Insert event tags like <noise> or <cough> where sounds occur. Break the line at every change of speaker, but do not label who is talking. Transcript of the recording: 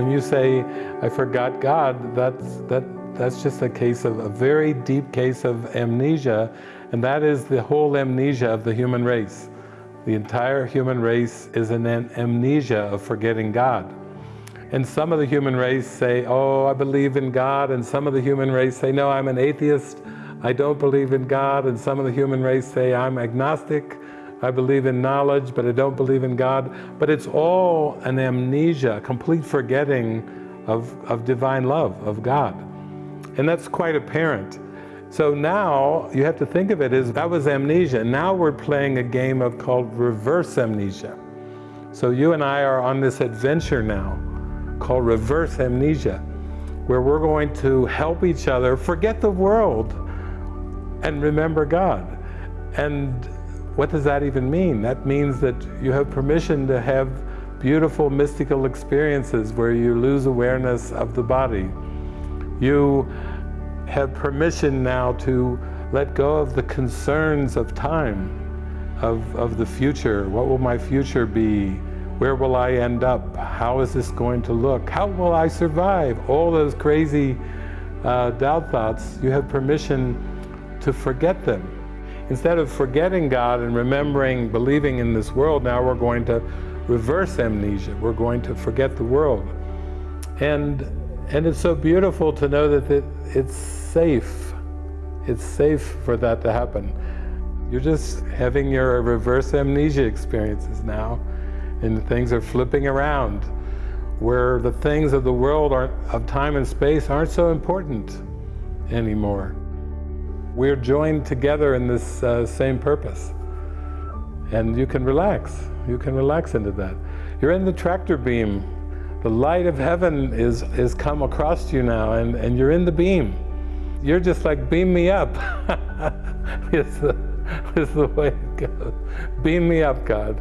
when you say, I forgot God, that's, that, that's just a case of, a very deep case of amnesia, and that is the whole amnesia of the human race. The entire human race is an amnesia of forgetting God. And some of the human race say, oh, I believe in God, and some of the human race say, no, I'm an atheist, I don't believe in God, and some of the human race say, I'm agnostic, I believe in knowledge, but I don't believe in God. But it's all an amnesia, complete forgetting of, of divine love, of God. And that's quite apparent. So now you have to think of it as that was amnesia. Now we're playing a game of called reverse amnesia. So you and I are on this adventure now called reverse amnesia, where we're going to help each other forget the world and remember God. And what does that even mean? That means that you have permission to have beautiful mystical experiences where you lose awareness of the body. You have permission now to let go of the concerns of time, of, of the future. What will my future be? Where will I end up? How is this going to look? How will I survive? All those crazy uh, doubt thoughts, you have permission to forget them Instead of forgetting God and remembering, believing in this world, now we're going to reverse amnesia. We're going to forget the world. And, and it's so beautiful to know that it, it's safe. It's safe for that to happen. You're just having your reverse amnesia experiences now, and things are flipping around, where the things of the world aren't, of time and space aren't so important anymore. We're joined together in this uh, same purpose. And you can relax. You can relax into that. You're in the tractor beam. The light of heaven is, is come across you now, and, and you're in the beam. You're just like, beam me up. <laughs> it's, the, it's the way it goes. Beam me up, God.